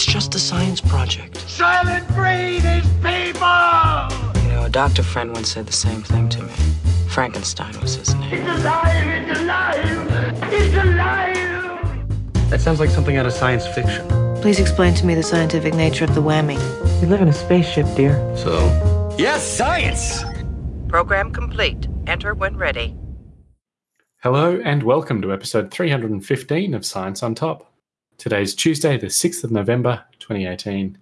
It's just a science project. Soylent Green is people! You know, a doctor friend once said the same thing to me. Frankenstein was his name. It's alive! It's alive! It's alive! That sounds like something out of science fiction. Please explain to me the scientific nature of the whammy. We live in a spaceship, dear. So? Yes, science! Program complete. Enter when ready. Hello and welcome to episode 315 of Science on Top. Today's Tuesday, the 6th of November, 2018.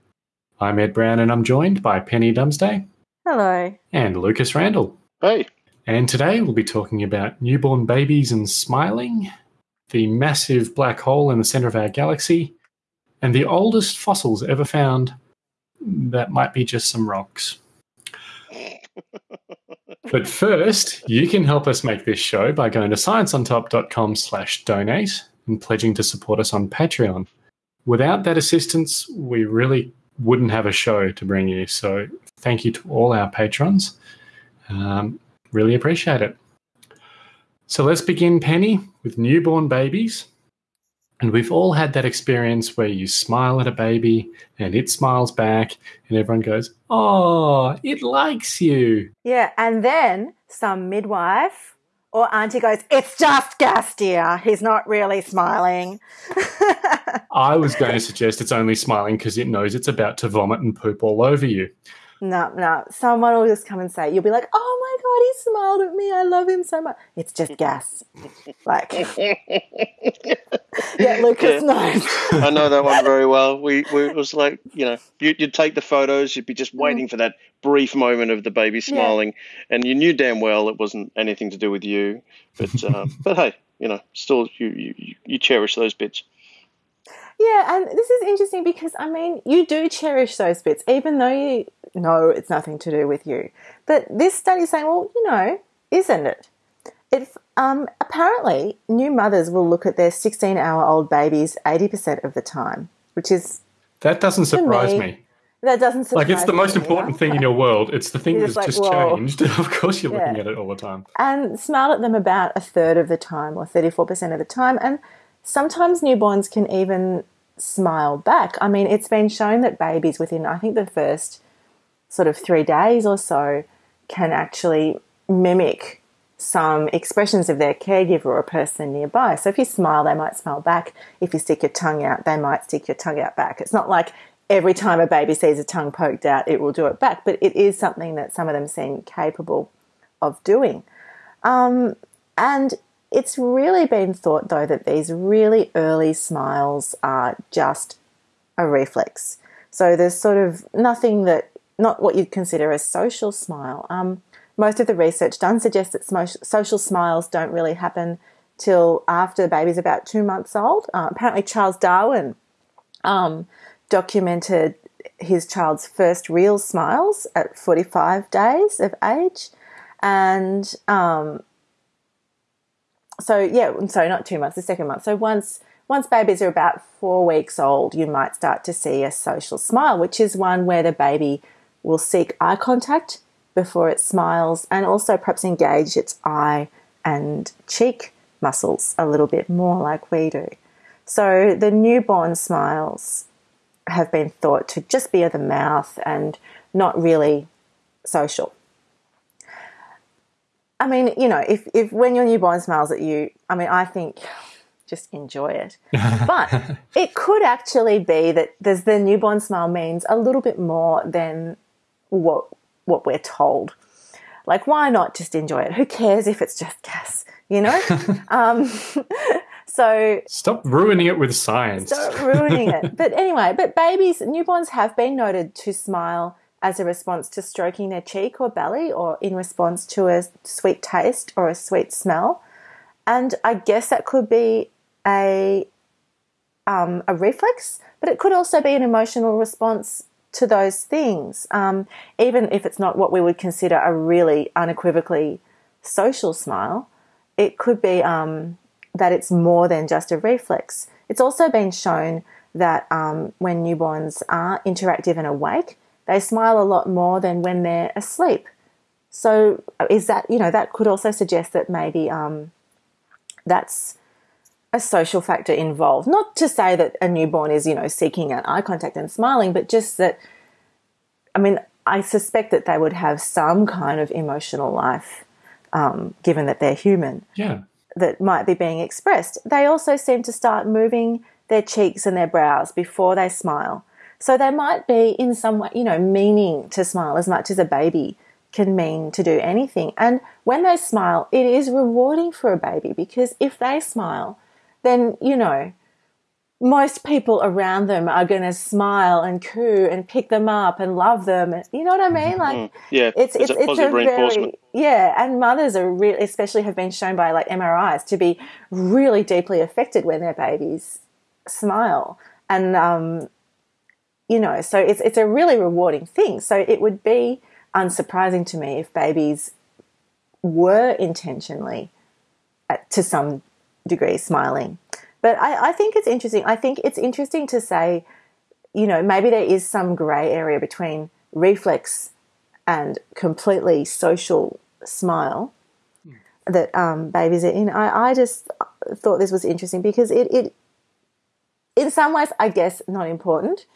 I'm Ed Brown and I'm joined by Penny Dumsday Hello. and Lucas Randall. Hey. And today we'll be talking about newborn babies and smiling, the massive black hole in the center of our galaxy, and the oldest fossils ever found that might be just some rocks. But first, you can help us make this show by going to scienceontop.com slash donate and pledging to support us on Patreon. Without that assistance, we really wouldn't have a show to bring you. So thank you to all our patrons. Um, really appreciate it. So let's begin, Penny, with newborn babies. And we've all had that experience where you smile at a baby and it smiles back, and everyone goes, Oh, it likes you. Yeah, and then some midwife or auntie goes, It's just gas, dear. He's not really smiling. I was going to suggest it's only smiling because it knows it's about to vomit and poop all over you. No, no. Someone will just come and say, You'll be like, Oh my God, he smiled at me. I love him so much. It's just gas. like, yeah, Lucas knows. I know that one very well. We, we it was like, you know, you, you'd take the photos, you'd be just Mm. waiting for that brief moment of the baby smiling, and you knew damn well it wasn't anything to do with you. But uh, but hey, you know, still you, you you cherish those bits. Yeah, and this is interesting because I mean, you do cherish those bits, even though you know it's nothing to do with you. But this study is saying, well, you know, isn't it? It um, apparently new mothers will look at their 16-hour-old babies 80% of the time, which is That doesn't surprise me, me. that doesn't surprise me. Like, it's the most important either. thing in your world. It's the thing You're that's just just like, whoa. changed. of course, you're looking Yeah. at it all the time. and smile at them about a third of the time or 34% of the time. And sometimes newborns can even smile back. I mean, it's been shown that babies within, I think, the first sort of three days or so can actually mimic some expressions of their caregiver or a person nearby. So if you smile, they might smile back. If you stick your tongue out, they might stick your tongue out back. It's not like every time a baby sees a tongue poked out, it will do it back, but it is something that some of them seem capable of doing. Um, and it's really been thought, though, that these really early smiles are just a reflex. So there's sort of nothing that, not what you'd consider a social smile. Um, most of the research done suggests that social smiles don't really happen till after the baby's about two months old. Uh, apparently, Charles Darwin um, documented his child's first real smiles at 45 days of age. And um, so, yeah, sorry, not two months, the second month. So, once once babies are about four weeks old, you might start to see a social smile, which is one where the baby will seek eye contact before it smiles and also perhaps engage its eye and cheek muscles a little bit more like we do. So the newborn smiles have been thought to just be of the mouth and not really social. I mean, you know, if, if when your newborn smiles at you, I mean, I think just enjoy it. But it could actually be that there's the newborn smile means a little bit more than what what we're told. Like, why not just enjoy it? Who cares if it's just gas, you know? um, so Stop ruining it with science. Stop ruining it. But anyway, but babies, newborns have been noted to smile as a response to stroking their cheek or belly or in response to a sweet taste or a sweet smell. And I guess that could be a um, a reflex, but it could also be an emotional response to those things, um, even if it's not what we would consider a really unequivocally social smile. It could be um, that it's more than just a reflex. It's also been shown that um, when newborns are interactive and awake, they smile a lot more than when they're asleep. So, is that you know that could also suggest that maybe um, that's a social factor involved. Not to say that a newborn is, you know, seeking out eye contact and smiling, but just that, I mean, I suspect that they would have some kind of emotional life, um, given that they're human. Yeah. That might be being expressed. They also seem to start moving their cheeks and their brows before they smile. So they might be in some way, you know, meaning to smile as much as a baby can mean to do anything. And when they smile, it is rewarding for a baby because if they smile, then, you know, most people around them are going to smile and coo and pick them up and love them. You know what I mean? Like, Mm. Yeah, it's it's it's a it's a positive very reinforcement. yeah. And mothers are really, especially have been shown by like MRIs to be really deeply affected when their babies smile. And um, you know, so it's it's a really rewarding thing. So it would be unsurprising to me if babies were intentionally, to some degree, smiling. But I, I think it's interesting. I think it's interesting to say, you know, maybe there is some grey area between reflex and completely social smile that um, babies are in. I, I just thought this was interesting because it, it, in some ways, I guess, not important.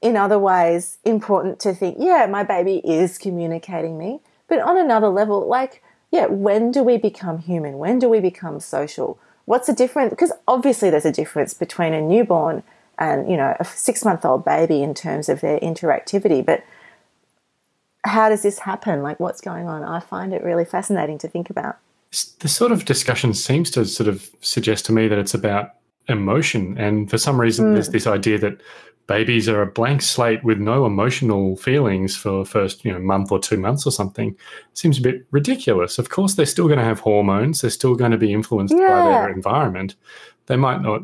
In other ways, important to think, yeah, my baby is communicating me. But on another level, like, yeah, when do we become human? When do we become social? What's the difference? Because obviously, there's a difference between a newborn and, you know, a six month old baby in terms of their interactivity. But how does this happen? Like, what's going on? I find it really fascinating to think about. The sort of discussion seems to sort of suggest to me that it's about emotion. And for some reason, hmm. there's this idea that babies are a blank slate with no emotional feelings for the first you know month or two months or something seems a bit ridiculous of course they're still going to have hormones they're still going to be influenced by their environment they might not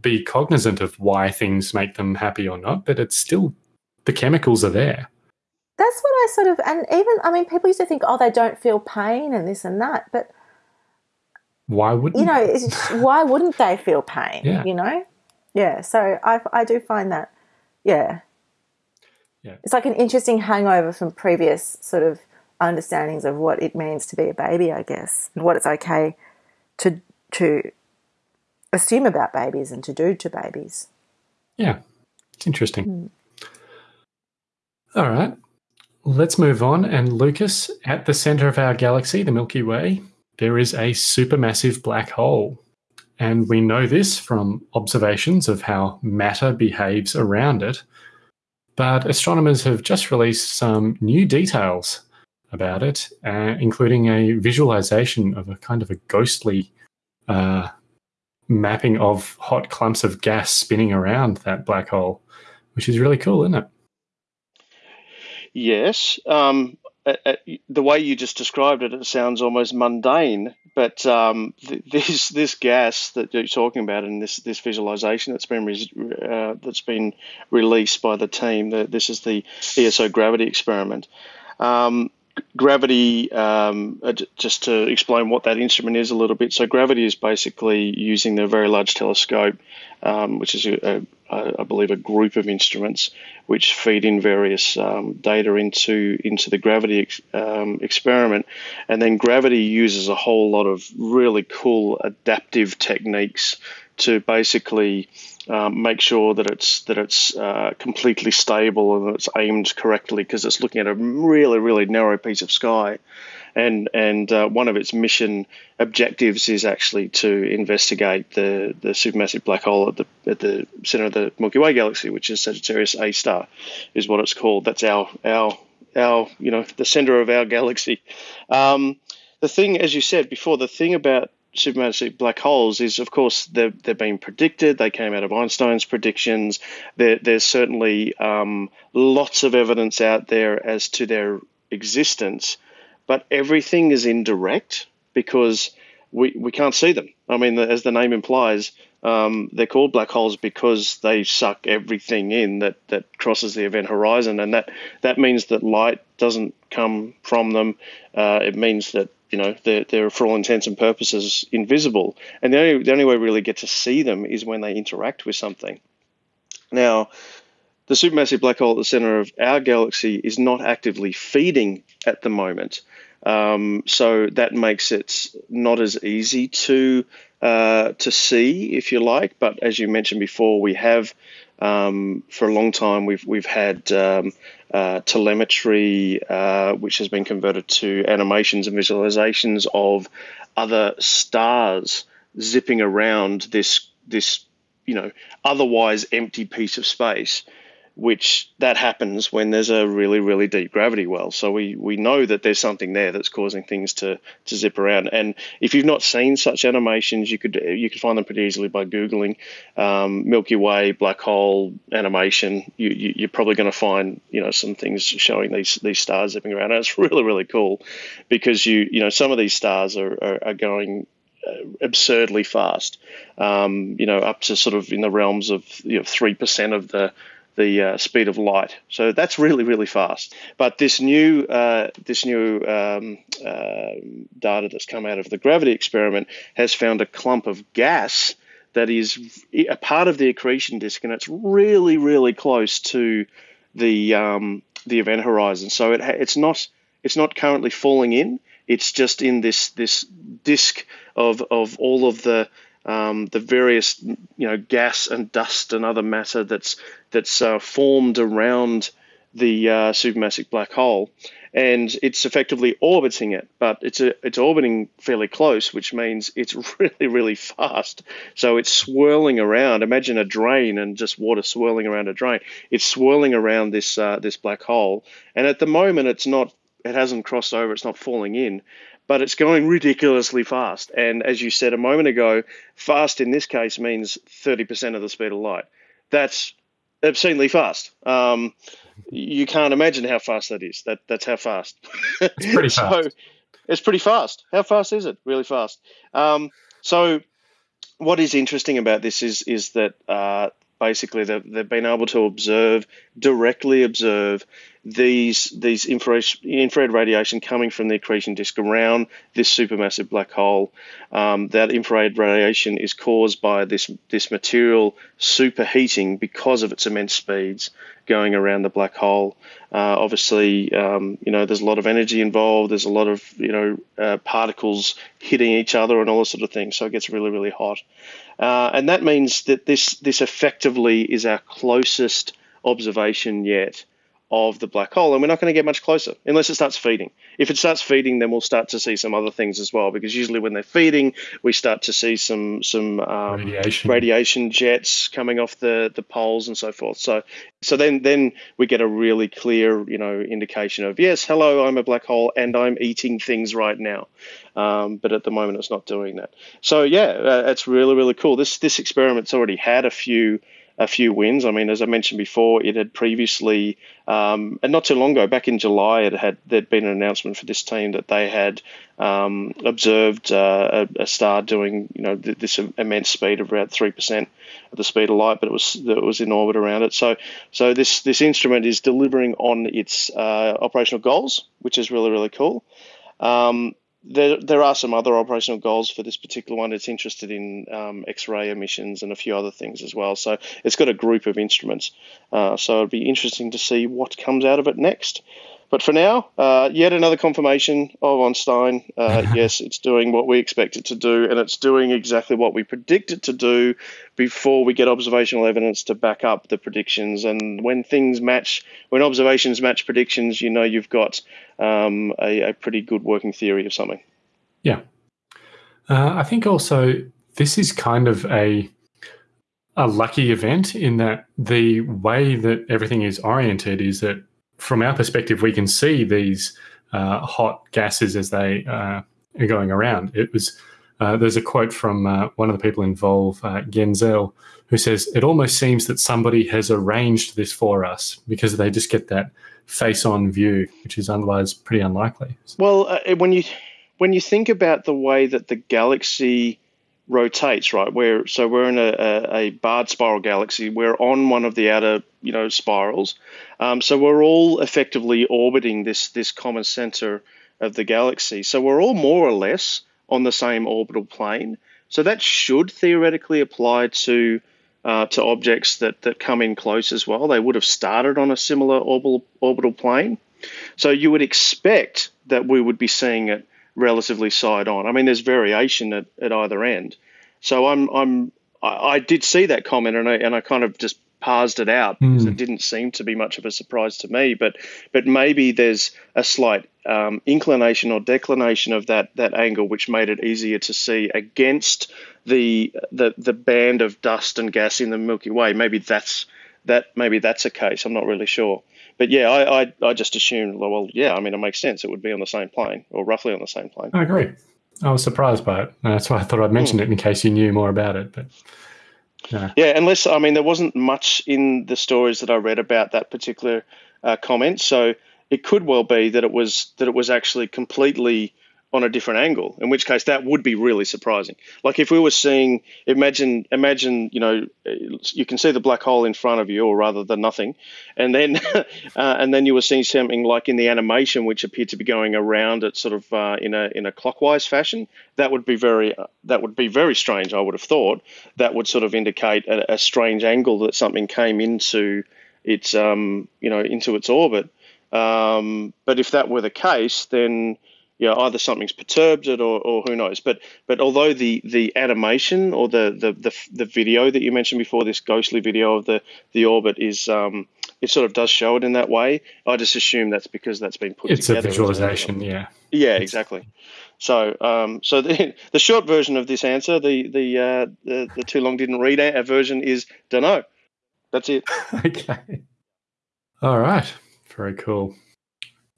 be cognizant of why things make them happy or not but it's still the chemicals are there That's what I sort of, and even, I mean, people used to think, oh, they don't feel pain and this and that. But, why wouldn't you know, they? why wouldn't they feel pain? Yeah. You know? Yeah. So I, I do find that, yeah. Yeah. It's like an interesting hangover from previous sort of understandings of what it means to be a baby, I guess, and what it's okay to, to assume about babies and to do to babies. Yeah, it's interesting. Hmm. All right, let's move on. And Lucas, at the center of our galaxy, the Milky Way, there is a supermassive black hole. And we know this from observations of how matter behaves around it. But astronomers have just released some new details about it, uh, including a visualization of a kind of a ghostly uh, mapping of hot clumps of gas spinning around that black hole, which is really cool, isn't it? Yes. Um, uh, uh, the way you just described it, it sounds almost mundane. But um, th- this this gas that you're talking about, and this this visualization that's been res- uh, that's been released by the team, the, this is the ESO gravity experiment. Um, gravity, um, uh, just to explain what that instrument is a little bit. So gravity is basically using the Very Large Telescope, um, which is I believe a group of instruments which feed in various um, data into into the gravity ex- um, experiment, and then gravity uses a whole lot of really cool adaptive techniques to basically um, make sure that it's that it's uh, completely stable and that it's aimed correctly because it's looking at a really really narrow piece of sky, and and uh, one of its mission objectives is actually to investigate the the supermassive black hole at the at the center of the Milky Way galaxy, which is Sagittarius A star, is what it's called. That's our our our you know the center of our galaxy. Um, the thing, as you said before, the thing about supermassive black holes is, of course, they've, they've been predicted. They came out of Einstein's predictions. There, there's certainly um, lots of evidence out there as to their existence, but everything is indirect because we, we can't see them. I mean, as the name implies, um, they're called black holes because they suck everything in that, that crosses the event horizon, and that, that means that light doesn't come from them. Uh, it means that you know they're, they're for all intents and purposes invisible, and the only the only way we really get to see them is when they interact with something. Now, the supermassive black hole at the center of our galaxy is not actively feeding at the moment. Um, so that makes it not as easy to uh, to see, if you like. But as you mentioned before, we have um, for a long time we've we've had um, uh, telemetry, uh, which has been converted to animations and visualizations of other stars zipping around this this you know otherwise empty piece of space which that happens when there's a really really deep gravity well. So we we know that there's something there that's causing things to to zip around. And if you've not seen such animations you could you could find them pretty easily by googling um, milky way black hole animation. You, you are probably going to find you know some things showing these these stars zipping around. And it's really really cool because you you know some of these stars are, are, are going uh, absurdly fast, um, you know, up to sort of in the realms of you know three percent of the the uh, speed of light. So that's really really fast. But this new uh, this new um, uh, data that's come out of the gravity experiment has found a clump of gas that is a part of the accretion disk, and it's really really close to the um, the event horizon. So it it's not it's not currently falling in. It's just in this this disk of of all of the um, the various you know gas and dust and other matter that's that's uh, formed around the uh, supermassive black hole, and it's effectively orbiting it, but it's a, it's orbiting fairly close, which means it's really really fast. So it's swirling around. Imagine a drain and just water swirling around a drain. It's swirling around this uh, this black hole, and at the moment it's not it hasn't crossed over. It's not falling in, but it's going ridiculously fast. And as you said a moment ago, fast in this case means 30% of the speed of light. That's obscenely fast. Um, you can't imagine how fast that is. That that's how fast. It's pretty fast. so it's pretty fast. How fast is it? Really fast. Um, so what is interesting about this is is that uh, basically they've, they've been able to observe directly observe these these infrared, infrared radiation coming from the accretion disk around this supermassive black hole. Um, that infrared radiation is caused by this this material superheating because of its immense speeds going around the black hole. Uh, obviously, um, you know there's a lot of energy involved. There's a lot of you know uh, particles hitting each other and all this sort of thing. So it gets really really hot, uh, and that means that this this effectively is our closest observation yet of the black hole, and we're not going to get much closer unless it starts feeding. If it starts feeding, then we'll start to see some other things as well, because usually when they're feeding, we start to see some some um, radiation. radiation jets coming off the, the poles and so forth. So so then then we get a really clear you know indication of yes, hello, I'm a black hole and I'm eating things right now. Um, but at the moment, it's not doing that. So yeah, uh, it's really really cool. This this experiment's already had a few a few wins. I mean, as I mentioned before, it had previously, um, and not too long ago, back in July, it had there'd been an announcement for this team that they had um, observed uh, a, a, star doing, you know, th- this immense speed of around three percent of the speed of light, but it was it was in orbit around it. So, so this this instrument is delivering on its uh, operational goals, which is really really cool. Um, there, there are some other operational goals for this particular one. It's interested in um, X-ray emissions and a few other things as well. So it's got a group of instruments. Uh, so it'd be interesting to see what comes out of it next. But for now, uh, yet another confirmation of Einstein. Uh, yes, it's doing what we expect it to do, and it's doing exactly what we predict it to do before we get observational evidence to back up the predictions. And when things match, when observations match predictions, you know you've got um, a, a, pretty good working theory of something. Yeah. Uh, I think also this is kind of a a lucky event in that the way that everything is oriented is that from our perspective, we can see these uh, hot gases as they uh, are going around. It was uh, there's a quote from uh, one of the people involved, uh, Genzel, who says it almost seems that somebody has arranged this for us because they just get that face-on view, which is otherwise pretty unlikely. Well, uh, when you when you think about the way that the galaxy rotates, right? Where so we're in a, a, a, barred spiral galaxy. We're on one of the outer, you know, spirals. Um, so we're all effectively orbiting this this common center of the galaxy. So we're all more or less on the same orbital plane. So that should theoretically apply to uh, to objects that that come in close as well. They would have started on a similar orbital orbital plane. So you would expect that we would be seeing it relatively side on. I mean, there's variation at, at either end, So I'm I'm I, I did see that comment and I and I kind of just parsed it out because Mm. it didn't seem to be much of a surprise to me. But but maybe there's a slight um, inclination or declination of that that angle, which made it easier to see against the the the band of dust and gas in the Milky Way. Maybe that's that maybe that's a case. I'm not really sure. But yeah, I, I, I just assumed, well, yeah, I mean, it makes sense. It would be on the same plane or roughly on the same plane. I agree. I was surprised by it. That's why I thought I'd mention it in case you knew more about it. But Yeah, unless I mean there wasn't much in the stories that I read about that particular uh, comment, so it could well be that it was that it was actually completely on a different angle. In which case, that would be really surprising. Like if we were seeing, imagine, imagine, you know, you can see the black hole in front of you, or rather than nothing, and then uh, and then you were seeing something like in the animation, which appeared to be going around it sort of uh, in a in a clockwise fashion. That would be very uh, that would be very strange. I would have thought that would sort of indicate a, a strange angle that something came into its um, you know into its orbit. Um, but if that were the case, then you know, either something's perturbed it or, or who knows. But but although the, the animation or the, the, the, the video that you mentioned before, this ghostly video of the, the orbit is um, it sort of does show it in that way. I just assume that's because that's been put together. it's a together. well. visualization, yeah. Yeah, exactly. So, um, so the, the short version of this answer, the the uh, the, the too long didn't read a version is don't know. That's it. okay. All right. Very cool.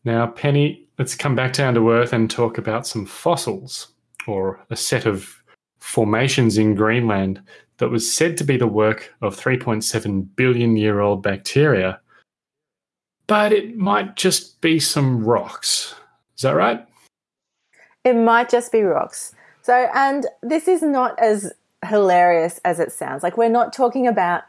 Now, Penny, let's come back down to earth and talk about some fossils or a set of formations in Greenland that was said to be the work of 3.7 billion year old bacteria. But it might just be some rocks. Is that right? It might just be rocks. So, and this is not as hilarious as it sounds. Like, we're not talking about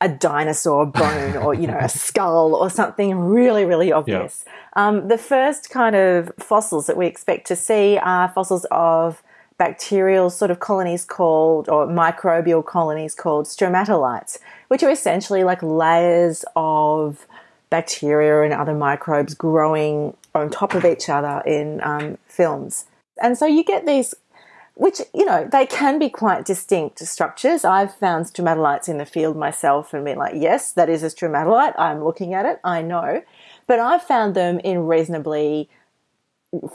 a dinosaur bone or, you know, a skull or something really, really obvious. Um, the first kind of fossils that we expect to see are fossils of bacterial sort of colonies called, or microbial colonies called stromatolites, which are essentially like layers of bacteria and other microbes growing on top of each other in um, films. And so you get these, which, you know, they can be quite distinct structures. I've found stromatolites in the field myself and been like, yes, that is a stromatolite. I'm looking at it. I know. But I've found them in reasonably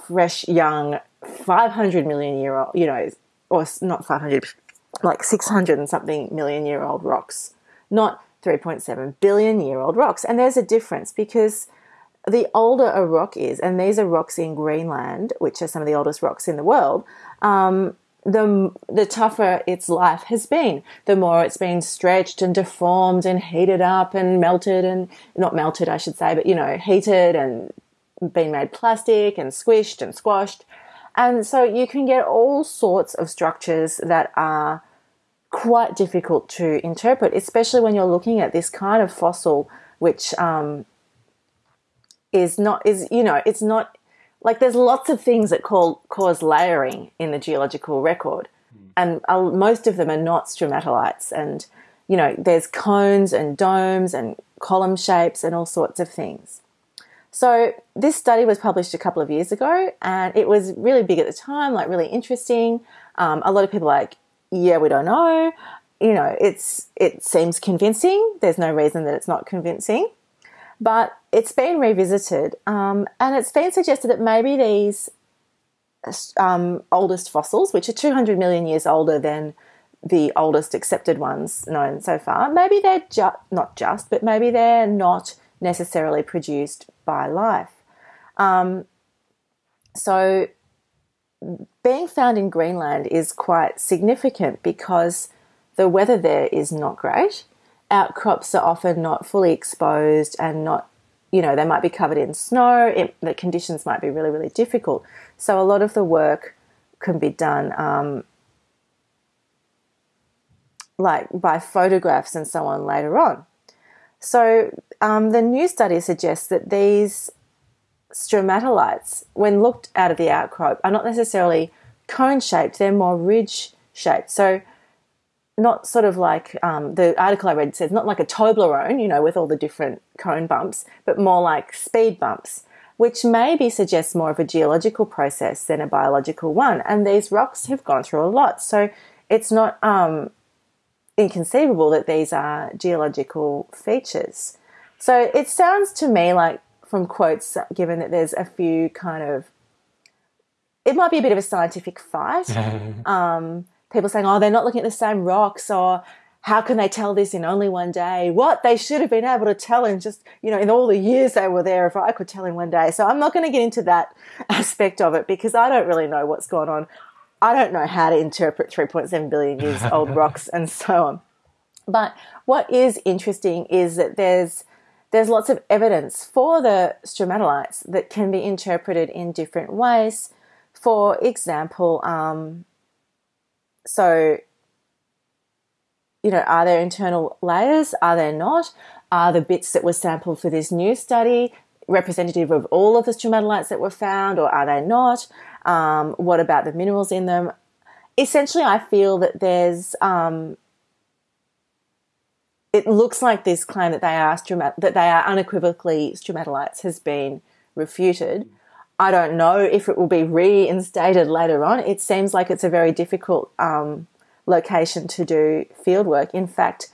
fresh, young, 500 million year old, you know, or not 500, like 600 and something million year old rocks, not 3.7 billion year old rocks. And there's a difference because the older a rock is, and these are rocks in Greenland, which are some of the oldest rocks in the world, um, the the tougher its life has been. The more it's been stretched and deformed and heated up and melted and not melted, I should say, but you know, heated and been made plastic and squished and squashed. And so you can get all sorts of structures that are quite difficult to interpret, especially when you're looking at this kind of fossil, which um, is not is you know it's not like there's lots of things that call, cause layering in the geological record, and uh, most of them are not stromatolites. And you know there's cones and domes and column shapes and all sorts of things. So this study was published a couple of years ago, and it was really big at the time, like really interesting. Um, a lot of people are like, yeah, we don't know. You know, it's it seems convincing. There's no reason that it's not convincing, but it's been revisited, um, and it's been suggested that maybe these um, oldest fossils, which are 200 million years older than the oldest accepted ones known so far, maybe they're ju- not just, but maybe they're not necessarily produced by life. Um, so, being found in Greenland is quite significant because the weather there is not great. Outcrops are often not fully exposed and not, you know, they might be covered in snow. It, the conditions might be really, really difficult. So, a lot of the work can be done um, like by photographs and so on later on. So um, the new study suggests that these stromatolites, when looked out of the outcrop, are not necessarily cone shaped, they're more ridge shaped. So not sort of like um, the article I read says, not like a Toblerone, you know, with all the different cone bumps, but more like speed bumps, which maybe suggests more of a geological process than a biological one. And these rocks have gone through a lot. So it's not um, inconceivable that these are geological features. So it sounds to me like, from quotes given, that there's a few kind of it might be a bit of a scientific fight. um, people saying, "Oh, they're not looking at the same rocks," or "How can they tell this in only one day?" What they should have been able to tell in just you know in all the years they were there. If I could tell in one day, so I'm not going to get into that aspect of it because I don't really know what's going on. I don't know how to interpret 3.7 billion years old rocks and so on. But what is interesting is that there's there's lots of evidence for the stromatolites that can be interpreted in different ways. For example, um, so you know, are there internal layers? Are there not? Are the bits that were sampled for this new study representative of all of the stromatolites that were found, or are they not? Um, what about the minerals in them? Essentially, I feel that there's. Um, it looks like this claim that they are stromat- that they are unequivocally stromatolites has been refuted. I don't know if it will be reinstated later on. It seems like it's a very difficult um, location to do field work. In fact,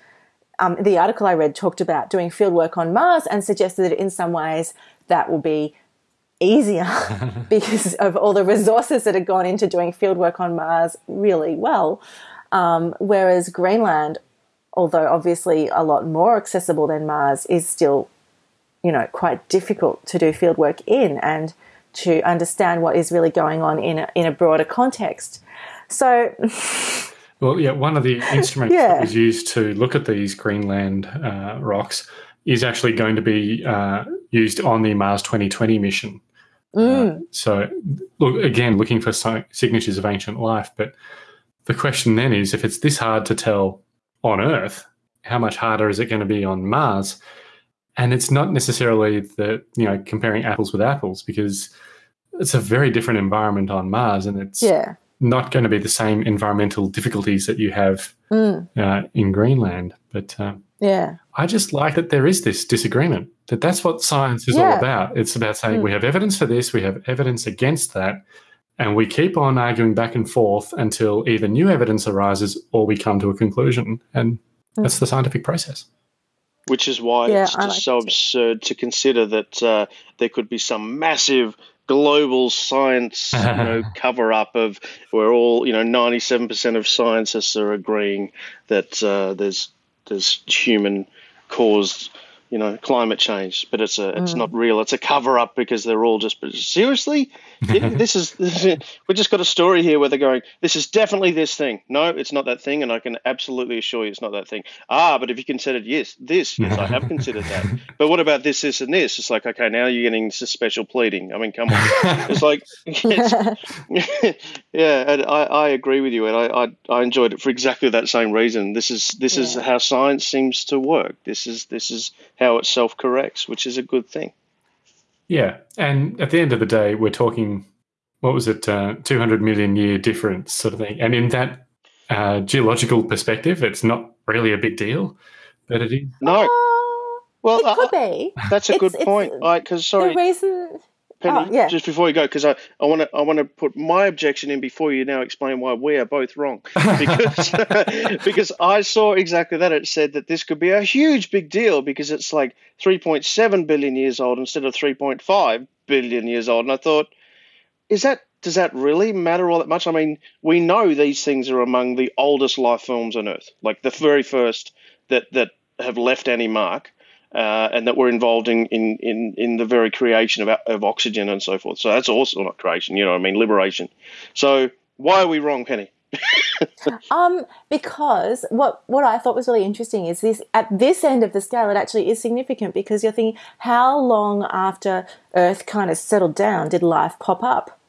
um, the article I read talked about doing field work on Mars and suggested that in some ways that will be easier because of all the resources that had gone into doing field work on Mars really well. Um, whereas Greenland, although obviously a lot more accessible than Mars, is still, you know, quite difficult to do field work in and to understand what is really going on in a, in a broader context. So. Well, yeah, one of the instruments yeah. that was used to look at these Greenland uh, rocks is actually going to be uh, used on the Mars 2020 mission. Mm. Uh, so, look again, looking for signatures of ancient life. But the question then is, if it's this hard to tell on Earth, how much harder is it going to be on Mars? And it's not necessarily that you know comparing apples with apples because it's a very different environment on Mars, and it's yeah not going to be the same environmental difficulties that you have mm. uh, in Greenland. But um, yeah, I just like that there is this disagreement. That that's what science is yeah. all about. It's about saying mm. we have evidence for this, we have evidence against that, and we keep on arguing back and forth until either new evidence arises or we come to a conclusion. And mm. that's the scientific process. Which is why yeah, it's just like so absurd to consider that uh, there could be some massive global science you know, cover up of where all you know 97% of scientists are agreeing that uh, there's there's human caused you know climate change. But it's a it's mm. not real. It's a cover up because they're all just seriously this is we just got a story here where they're going this is definitely this thing. No it's not that thing and i can absolutely assure you it's not that thing. Ah but if you considered yes this yes i have considered that. But what about this this and this? It's like okay now you're getting to special pleading. I mean come on. It's like it's, yeah I, I agree with you and I, I, I enjoyed it for exactly that same reason. This is this yeah. is how science seems to work. This is this is how it self corrects, which is a good thing. Yeah. And at the end of the day, we're talking, what was it, uh, 200 million year difference sort of thing. And in that uh, geological perspective, it's not really a big deal, but it is. No. Uh, well, it could uh, be. That's a it's, good point. Because, sorry. The reason Penny, oh, yeah. just before you go, because I, I want to I want to put my objection in before you now explain why we are both wrong, because because I saw exactly that. It said that this could be a huge big deal because it's like 3.7 billion years old instead of 3.5 billion years old, and I thought, is that does that really matter all that much? I mean, we know these things are among the oldest life forms on Earth, like the very first that that have left any mark uh, and that we're involved in, in, in, in the very creation of, of oxygen and so forth. So that's also not creation, you know I mean, liberation. So why are we wrong, Penny? um, because what what I thought was really interesting is this at this end of the scale, it actually is significant because you're thinking how long after Earth kind of settled down did life pop up?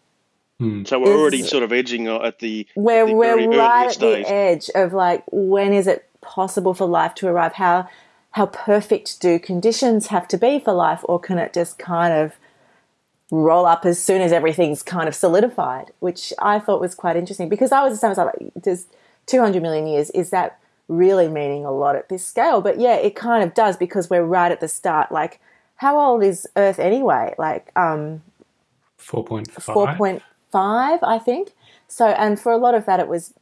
Hmm. So we're is, already sort of edging at the we're at the we're right at the edge of like when is it possible for life to arrive? How how perfect do conditions have to be for life, or can it just kind of roll up as soon as everything's kind of solidified? Which I thought was quite interesting because I was the same as I like, does 200 million years, is that really meaning a lot at this scale? But yeah, it kind of does because we're right at the start. Like, how old is Earth anyway? Like, um, 4.5. 4.5, I think. So, and for a lot of that, it was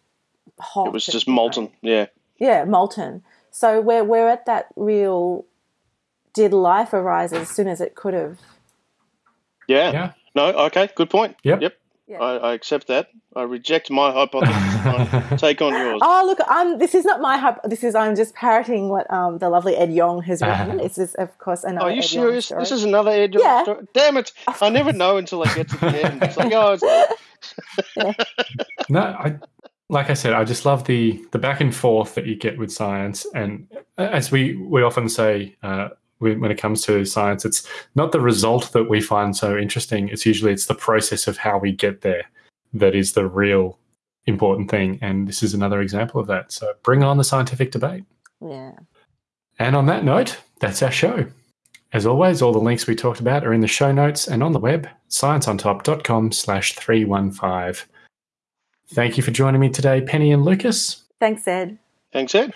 hot. It was just molten. Yeah. Yeah, molten. So we're we're at that real. Did life arise as soon as it could have? Yeah. Yeah. No. Okay. Good point. Yep. Yep. Yeah. I, I accept that. I reject my hypothesis. Take on yours. Oh look, I'm. This is not my. hyp- This is. I'm just parroting what um the lovely Ed Yong has written. Ah. It's just, of course, another. Are you Ed Yong serious? story. This is another Ed Yeah. Yong story. Damn it! I never know until I get to the end. It's like, oh, it's, No, I like I said, I just love the the back and forth that you get with science, and as we we often say. Uh, when when it comes to science, it's not the result that we find so interesting. It's usually it's the process of how we get there that is the real important thing. And this is another example of that. So bring on the scientific debate. Yeah. And on that note, that's our show. As always, all the links we talked about are in the show notes and on the web, scienceontop.com slash 315. Thank you for joining me today, Penny and Lucas. Thanks, Ed. thanks, Ed.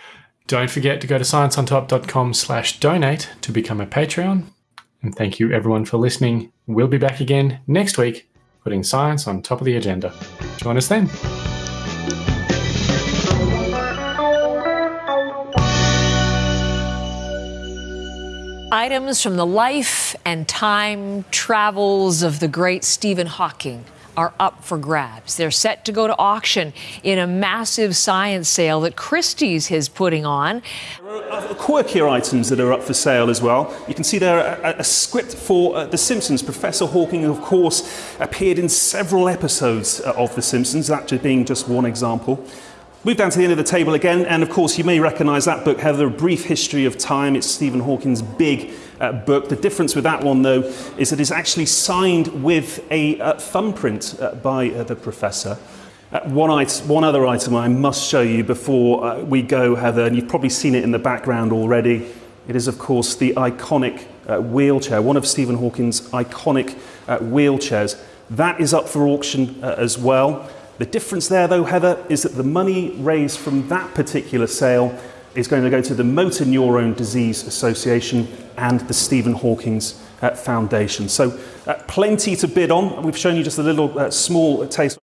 Don't forget to go to scienceontop.com slash donate to become a Patreon. And thank you everyone for listening. We'll be back again next week, putting science on top of the agenda. Join us then. Items from the life and time travels of the great Stephen Hawking are up for grabs. They're set to go to auction in a massive science sale that Christie's is putting on. quirkier items that are up for sale as well. You can see there a, a script for uh, The Simpsons. Professor Hawking, of course, appeared in several episodes uh, of The Simpsons, that being just one example. Move down to the end of the table again, and of course, you may recognize that book, Heather, A Brief History of Time. It's Stephen Hawking's big uh, book. The difference with that one, though, is that it's actually signed with a uh, thumbprint uh, by uh, the professor. Uh, one, one other item I must show you before uh, we go, Heather, and you've probably seen it in the background already. It is, of course, the iconic wheelchair, one of Stephen Hawking's iconic wheelchairs. That is up for auction as well. The difference there, though, Heather, is that the money raised from that particular sale is going to go to the Motor Neurone Disease Association and the Stephen Hawking's uh, Foundation. So uh, plenty to bid on. We've shown you just a little uh, small taste.